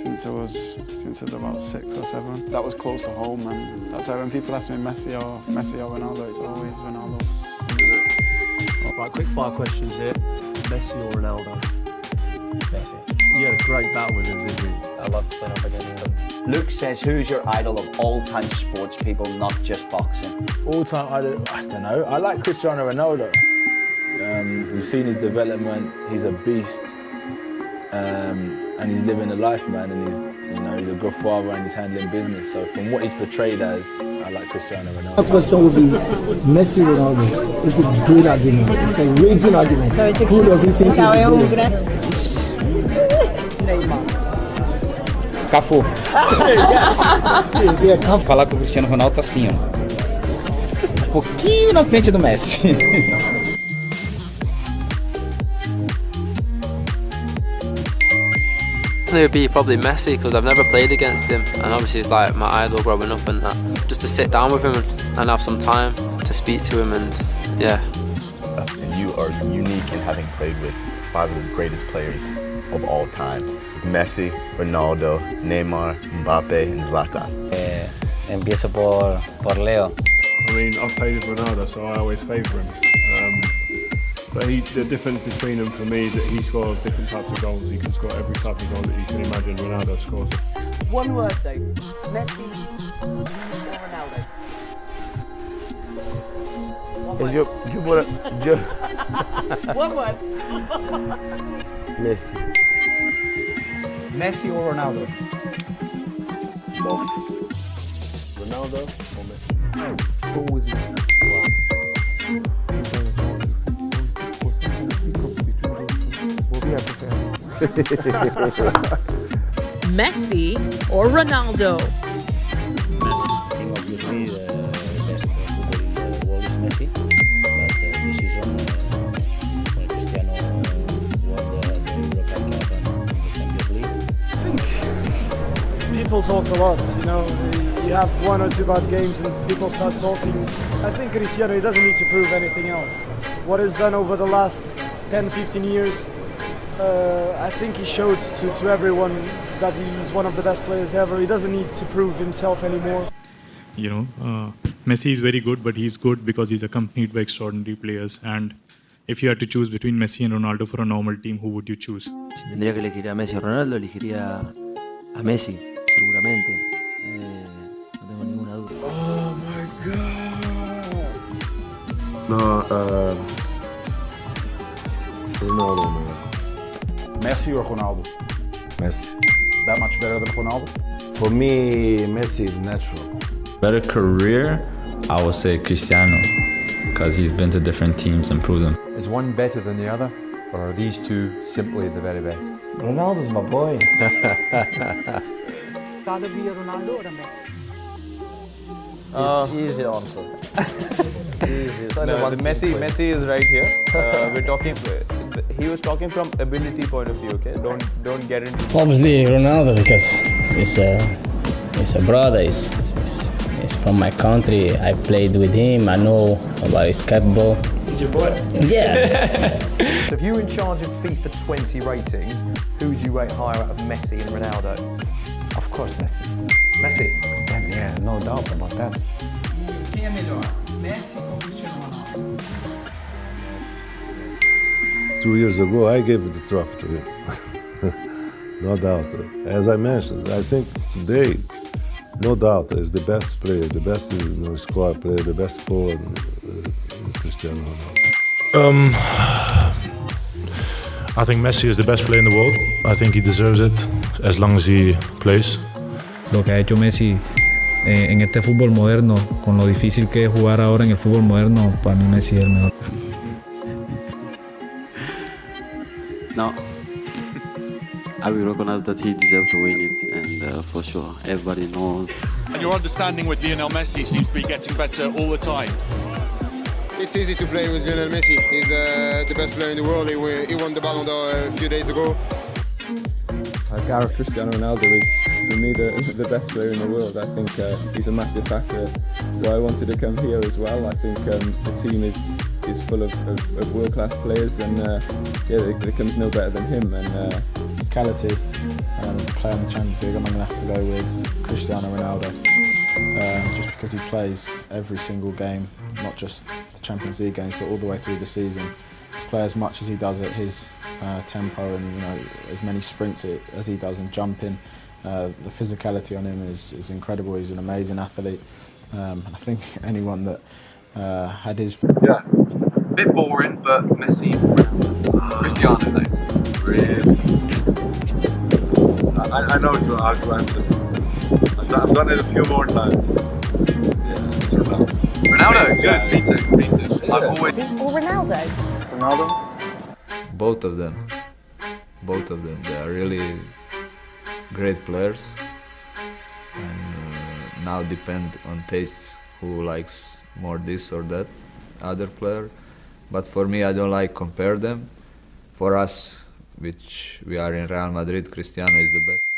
since I was since I was about six or seven. That was close to home, and that's why when people ask me Messi or Messi or Ronaldo, it's always Ronaldo. Right, quick fire questions here. Messi or Ronaldo? Messi. You had a great battle with him, didn't you? I love to playing up against him. Luke says, who's your idol of all-time sports people, not just boxing? All time, I don't, I don't know. I like Cristiano Ronaldo. Um, we've seen his development. He's a beast, um, and he's living a life, man. And he's, you know, he's a good father and he's handling business. So from what he's portrayed as, I like Cristiano Ronaldo. My Ronaldo. question would be Messi Ronaldo. It's a great argument. It's a raging argument. Who does he think is the greatest? Cafu. Yeah, Cafu. Falar com o Cristiano Ronaldo tá assim, ó. Um pouquinho na frente do Messi. It would be probably Messi because I've never played against him and obviously he's like my idol growing up and that. Just to sit down with him and, and have some time to speak to him and yeah. And you are unique in having played with five of the greatest players of all time. Messi, Ronaldo, Neymar, Mbappe, and Zlatan. Eh, empiezo por, por Leo. I mean, I've played with Ronaldo, so I always favour him. Um, but he, the difference between them for me is that he scores different types of goals. He can score every type of goal that you can imagine. Ronaldo scores. One word though, Messi or Ronaldo? One And word. yo, yo, por, yo, One word. Messi. Messi or Ronaldo? Both. Ronaldo or Messi? Always Messi. Messi or Ronaldo? Messi. Obviously, the best football in the world is Messi. But uh, this season, uh, when Cristiano won the, the European Cup and the Champions League, People talk a lot, you know. You have one or two bad games and people start talking. I think Cristiano he doesn't need to prove anything else. What he's done over the last 10, 15 years, uh, I think he showed to, to everyone that he's one of the best players ever. He doesn't need to prove himself anymore. you know, uh, Messi is very good, but he's good because he's accompanied by extraordinary players. And if you had to choose between Messi and Ronaldo for a normal team, who would you choose? Si tendría que elegir a Messi o Ronaldo, elegiría a Messi, seguramente. Eh, no tengo ninguna duda. Oh my god. No, uh, Ronaldo, man. Messi or Ronaldo? Messi. That much better than Ronaldo? For me, Messi is natural. Better career, I would say Cristiano, because he's been to different teams and proved them. Is one better than the other, or are these two simply the very best? Ronaldo's my boy. Rather be a Ronaldo or a Messi? Uh, easy answer. No, the Messi, Messi is right here. Uh, we're talking. He was talking from ability point of view. Okay, don't don't get into. Obviously Ronaldo because he's a he's a brother. He's, he's, he's from my country. I played with him. I know about his skateball. He's your boy. Yeah. So if you were in charge of FIFA 20 ratings, who would you rate higher out of Messi and Ronaldo? Of course, Messi. Messi. Yeah, yeah, no doubt about that. Quem é melhor, Messi ou Cristiano Ronaldo? Two years ago, I gave the trophy to him. no doubt. As I mentioned, I think today, no doubt, is the best player, the best you know, squad player, the best forward uh, is Cristiano Ronaldo. Um, I think Messi is the best player in the world. I think he deserves it as long as he plays. Lo que ha hecho Messi eh, en este fútbol moderno, con lo difícil que es jugar ahora en el fútbol moderno, para mí Messi es el mejor. No. I will recognize that he deserves to win it, and uh, for sure, everybody knows. And your understanding with Lionel Messi seems to be getting better all the time. It's easy to play with Lionel Messi. He's uh, the best player in the world. He, won- he won the Ballon d'Or a few days ago. Uh, Gareth Cristiano Ronaldo is, for me, the, the best player in the world. I think uh, he's a massive factor why I wanted to come here as well. I think um, the team is is full of, of, of world-class players and uh, yeah, there, there comes no better than him. And uh, Physicality, um, play in the Champions League, I'm going to have to go with Cristiano Ronaldo. Um, just because he plays every single game, not just the Champions League games, but all the way through the season. To play as much as he does at his uh, tempo and you know as many sprints as he does and jumping, uh, the physicality on him is, is incredible. He's an amazing athlete. Um, I think anyone that uh, had his... Yeah, a bit boring, but Messi, Cristiano next. Really? I, I know to, how to answer. I've done, I've done it a few more times. Yeah, Ronaldo. Ronaldo, good, me too, me too. I've always... Or Ronaldo? Ronaldo? Both of them. Both of them. They are really great players. And uh, now depend on tastes who likes more this or that other player. But for me, I don't like compare them. For us, which we are in Real Madrid, Cristiano is the best.